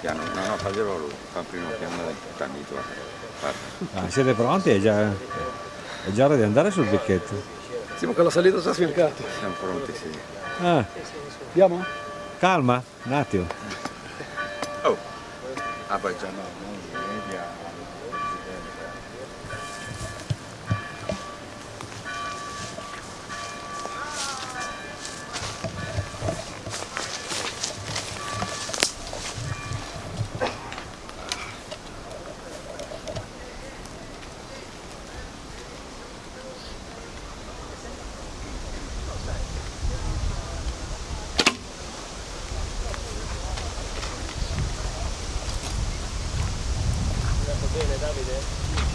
piano, no no faglielo lui, fa il primo piano del candito. Ah, siete pronti? È già, è già ora di andare sul picchetto? Ma con la salita sta sfiancato. Siamo pronti, sì. Ah, Andiamo? calma, un attimo. Oh! Ah poi già no, Bene, Davide.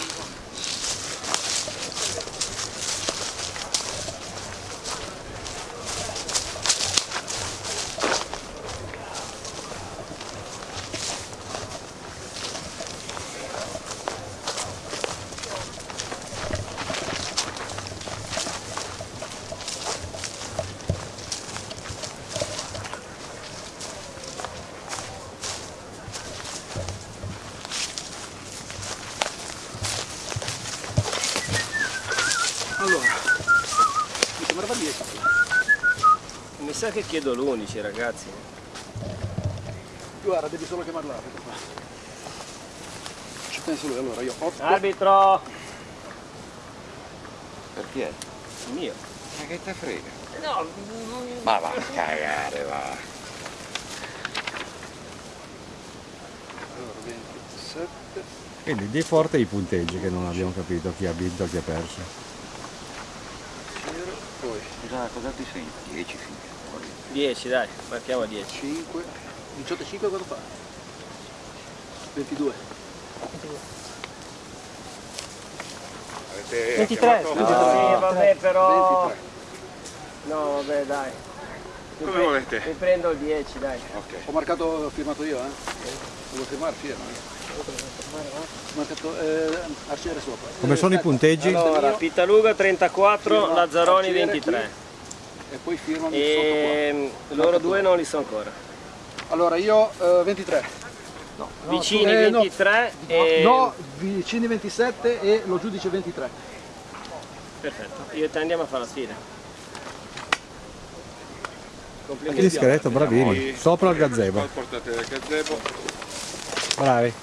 Allora, mi sembrava 10. Mi sa che chiedo l'11 ragazzi. Guarda, devi solo chiamare l'arbitro qua. Ci penso lui, allora io 8. Arbitro! Per chi è? Mio. Ma che te frega? No, Ma va a cagare, va. Allora, 27. Quindi di forte i punteggi che non abbiamo capito chi ha vinto e chi ha perso. Cosa, cosa ti segni? 10 figli. 10 dai, marchiamo 10. 5. 18 e 5 quanto fa? 22. Avete 23, chiamato- No, sì, vabbè però... 23. No, vabbè dai. Mi Come pre- volete? Mi prendo il 10 dai. Ok. Ho marcato, ho firmato io, eh? Devo firmare, firma. eh. Ho marcato eh, arciere sopra. Come sono i punteggi? Allora, Pitaluga 34, Firma Lazzaroni Arciere 23. E poi firmami E loro due non li so ancora. sotto qua. Allora io eh, 23. No, no, Vicini eh, no. 23 e... No, vicini 27 e lo giudice 23. Perfetto, io e te andiamo a fare la sfida. Complimenti. Discreto, bravini. Sopra il gazebo. Portate il gazebo. Bravi.